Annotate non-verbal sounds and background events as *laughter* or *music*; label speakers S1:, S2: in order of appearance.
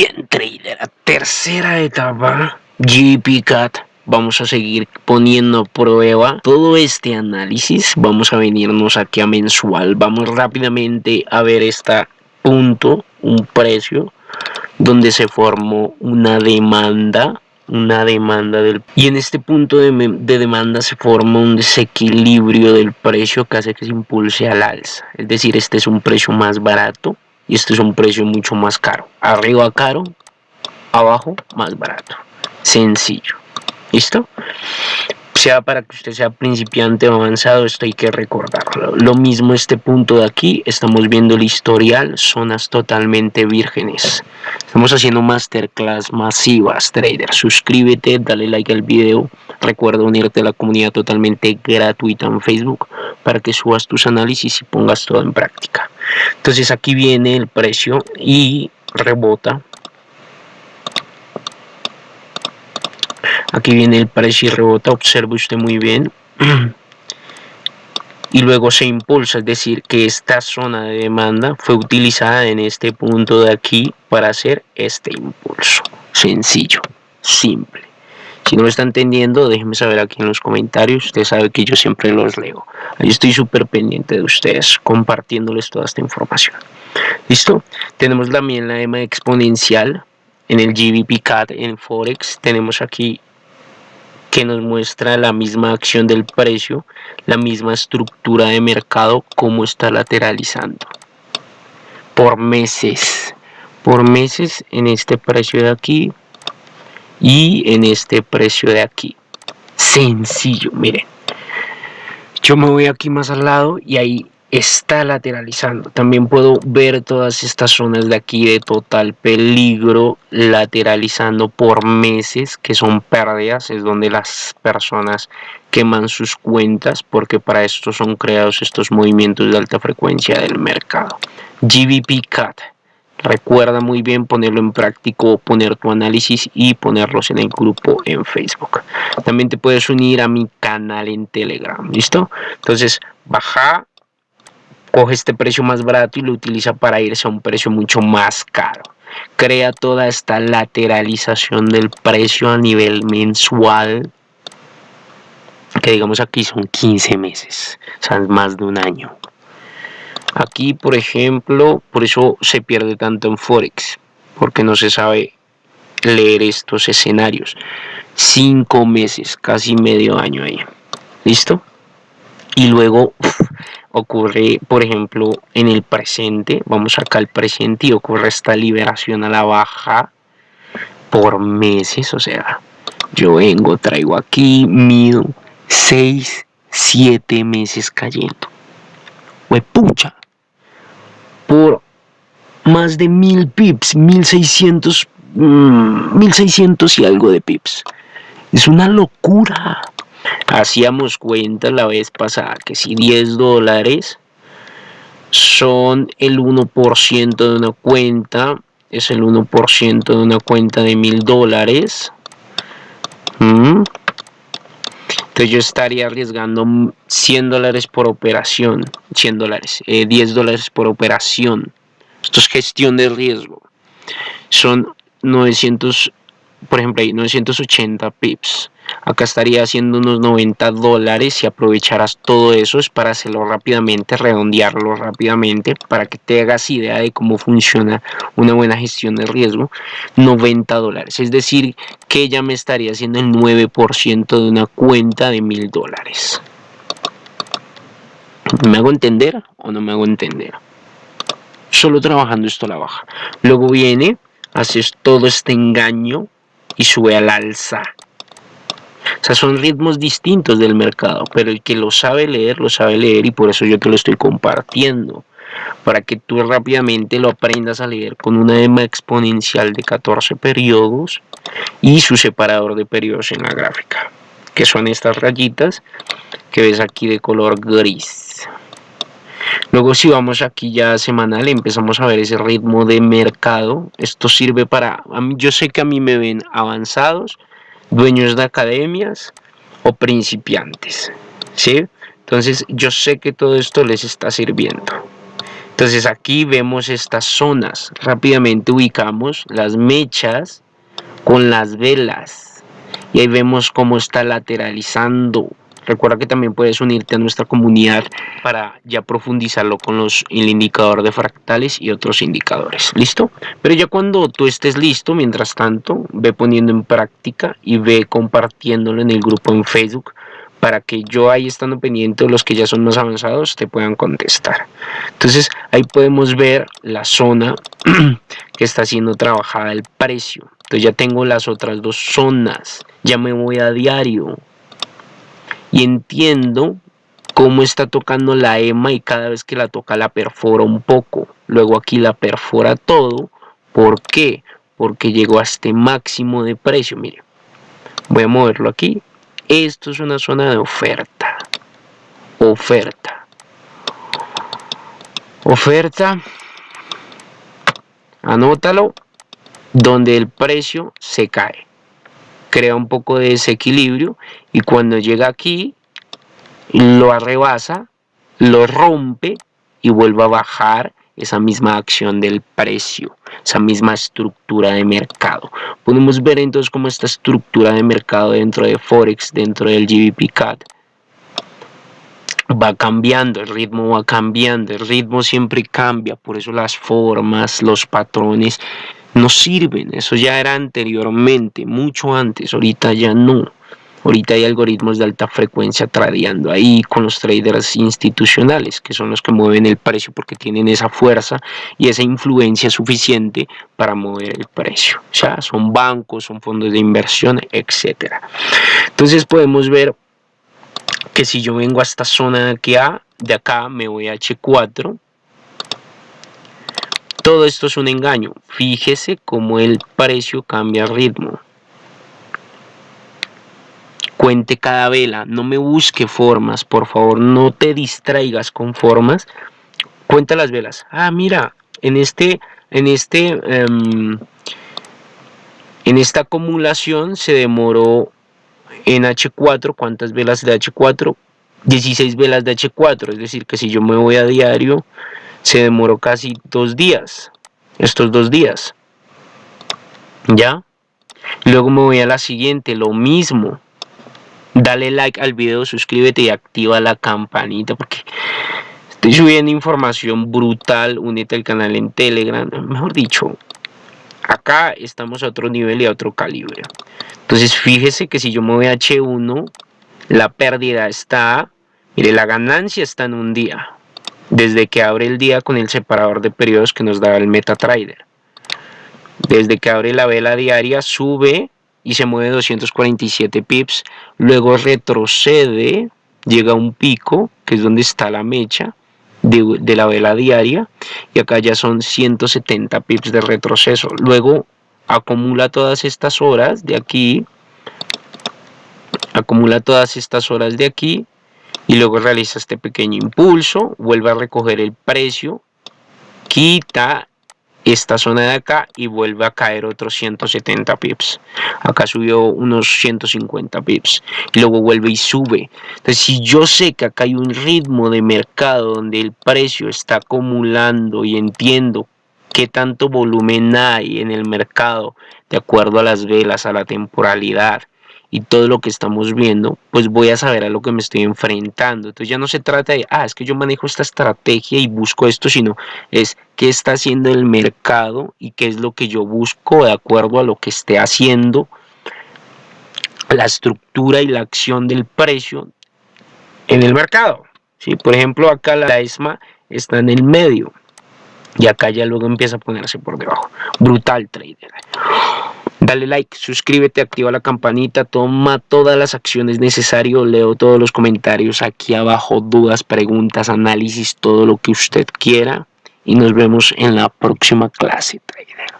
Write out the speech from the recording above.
S1: Bien, trader, tercera etapa, GPCAT. Vamos a seguir poniendo a prueba todo este análisis. Vamos a venirnos aquí a mensual. Vamos rápidamente a ver este punto, un precio, donde se formó una demanda una demanda del y en este punto de, de, demanda se forma un desequilibrio del precio que hace que se impulse al alza es decir este es un precio más barato y este es un precio mucho más caro arriba caro abajo más barato sencillo listo sea para que usted sea principiante o avanzado, esto hay que recordarlo. Lo mismo este punto de aquí, estamos viendo el historial, zonas totalmente vírgenes. Estamos haciendo masterclass masivas, trader. Suscríbete, dale like al video. Recuerda unirte a la comunidad totalmente gratuita en Facebook para que subas tus análisis y pongas todo en práctica. Entonces aquí viene el precio y rebota. Aquí viene el precio y rebota observe usted muy bien. *clears throat* Y luego se impulsa es decir que esta zona de demanda fue utilizada en este punto de aquí para hacer este impulso. Sencillo simple si no lo está entendiendo déjenme saber aquí en los comentarios. Usted sabe que yo siempre los leo. Ahí estoy súper pendiente de ustedes compartiéndoles toda esta información. Listo tenemos también la EMA exponencial en el GBP CAD en Forex. Tenemos aquí que nos muestra la misma acción del precio, la misma estructura de mercado, cómo está lateralizando. Por meses, por meses en este precio de aquí y en este precio de aquí. Sencillo, miren. Yo me voy aquí más al lado y ahí está lateralizando. También puedo ver todas estas zonas de aquí de total peligro lateralizando por meses, que son pérdidas, es donde las personas queman sus cuentas porque para esto son creados estos movimientos de alta frecuencia del mercado. GBP CAT. Recuerda muy bien ponerlo en práctico, poner tu análisis y ponerlos en el grupo en Facebook. También te puedes unir a mi canal en Telegram, ¿listo? Entonces, baja coge este precio más barato y lo utiliza para irse a un precio mucho más caro. Crea toda esta lateralización del precio a nivel mensual, que digamos aquí son 15 meses, o sea, más de un año. Aquí, por ejemplo, por eso se pierde tanto en Forex, porque no se sabe leer estos escenarios. Cinco meses, casi medio año ahí. ¿Listo? Y luego ocurre, por ejemplo, en el presente, vamos acá al presente y ocurre esta liberación a la baja por meses, o sea, yo vengo, traigo aquí, mido 6, 7 meses cayendo. pucha por más de mil pips, 1600, 1600 mm, y algo de pips. Es una locura hacíamos cuenta la vez pasada que si 10 dólares son el 1% de una cuenta, es el 1% de una cuenta de mil dólares. Entonces yo estaría arriesgando 100 dólares por operación, 100 dólares, 10 eh, dólares por operación. Esto es gestión de riesgo. Son 900, por ejemplo, hay 980 pips acá estaría haciendo unos 90 dólares si aprovecharas todo eso es para hacerlo rápidamente redondearlo rápidamente para que te hagas idea de cómo funciona una buena gestión de riesgo 90 dólares. Es decir que ya me estaría haciendo el 9% de una cuenta de mil dólares. ¿me hago entender o no me hago entender? solo trabajando esto a la baja. Luego viene haces todo este engaño y sube al alza o sea, son ritmos distintos del mercado, pero el que lo sabe leer, lo sabe leer y por eso yo te lo estoy compartiendo. Para que tú rápidamente lo aprendas a leer con una EMA exponencial de 14 periodos y su separador de periodos en la gráfica, que son estas rayitas que ves aquí de color gris. Luego si vamos aquí ya semanal empezamos a ver ese ritmo de mercado. Esto sirve para, yo sé que a mí me ven avanzados, dueños de academias o principiantes. ¿sí? Entonces yo sé que todo esto les está sirviendo. Entonces aquí vemos estas zonas. Rápidamente ubicamos las mechas con las velas. Y ahí vemos cómo está lateralizando. Recuerda que también puedes unirte a nuestra comunidad para ya profundizarlo con los, el indicador de fractales y otros indicadores. ¿Listo? Pero ya cuando tú estés listo, mientras tanto, ve poniendo en práctica y ve compartiéndolo en el grupo en Facebook para que yo ahí estando pendiente los que ya son más avanzados te puedan contestar. Entonces ahí podemos ver la zona *clears throat* que está siendo trabajada el precio. Entonces ya tengo las otras dos zonas. Ya me voy a diario. Y entiendo cómo está tocando la EMA y cada vez que la toca la perfora un poco. Luego aquí la perfora todo. ¿Por qué? Porque llegó a este máximo de precio. Mire, voy a moverlo aquí esto es una zona de oferta. Oferta. Oferta. Anótalo. Donde el precio se cae. Crea un poco de desequilibrio. Y cuando llega aquí, lo arrebasa, lo rompe y vuelve a bajar esa misma acción del precio, esa misma estructura de mercado. Podemos ver entonces cómo esta estructura de mercado dentro de Forex, dentro del GBP CAD, va cambiando, el ritmo va cambiando, el ritmo siempre cambia, por eso las formas, los patrones no sirven, eso ya era anteriormente, mucho antes, ahorita ya no. Ahorita hay algoritmos de alta frecuencia tradeando ahí con los traders institucionales, que son los que mueven el precio porque tienen esa fuerza y esa influencia suficiente para mover el precio. O sea, son bancos, son fondos de inversión, etcétera. Entonces podemos ver que si yo vengo a esta zona de A, de acá me voy a H4, todo esto es un engaño. Fíjese cómo el precio cambia ritmo cuente cada vela, no me busque formas, por favor, no te distraigas con formas, cuenta las velas. Ah, mira, en este, en este, em, en esta acumulación se demoró en H4, ¿cuántas velas de H4? 16 velas de H4, es decir, que si yo me voy a diario, se demoró casi dos días, estos dos días, ¿ya? Luego me voy a la siguiente, lo mismo, dale like al video, suscríbete y activa la campanita porque estoy subiendo información brutal, únete al canal en Telegram, mejor dicho, acá estamos a otro nivel y a otro calibre. Entonces fíjese que si yo me voy a H1, la pérdida está, mire, la ganancia está en un día, desde que abre el día con el separador de periodos que nos da el MetaTrader. Desde que abre la vela diaria sube y se mueve 247 pips, luego retrocede, llega a un pico, que es donde está la mecha de, la vela diaria, y acá ya son 170 pips de retroceso. Luego acumula todas estas horas de aquí, acumula todas estas horas de aquí, y luego realiza este pequeño impulso, vuelve a recoger el precio, quita esta zona de acá y vuelve a caer otros 170 pips. Acá subió unos 150 pips y luego vuelve y sube. Entonces si yo sé que acá hay un ritmo de mercado donde el precio está acumulando y entiendo qué tanto volumen hay en el mercado de acuerdo a las velas, a la temporalidad y todo lo que estamos viendo, pues voy a saber a lo que me estoy enfrentando. Entonces ya no se trata de, ah, es que yo manejo esta estrategia y busco esto, sino es qué está haciendo el mercado y qué es lo que yo busco de acuerdo a lo que esté haciendo la estructura y la acción del precio en el mercado. ¿sí? Por ejemplo, acá la ESMA está en el medio y acá ya luego empieza a ponerse por debajo. Brutal trader. Dale like, suscríbete, activa la campanita, toma todas las acciones necesarias, leo todos los comentarios aquí abajo, dudas, preguntas, análisis, todo lo que usted quiera. Y nos vemos en la próxima clase, trader.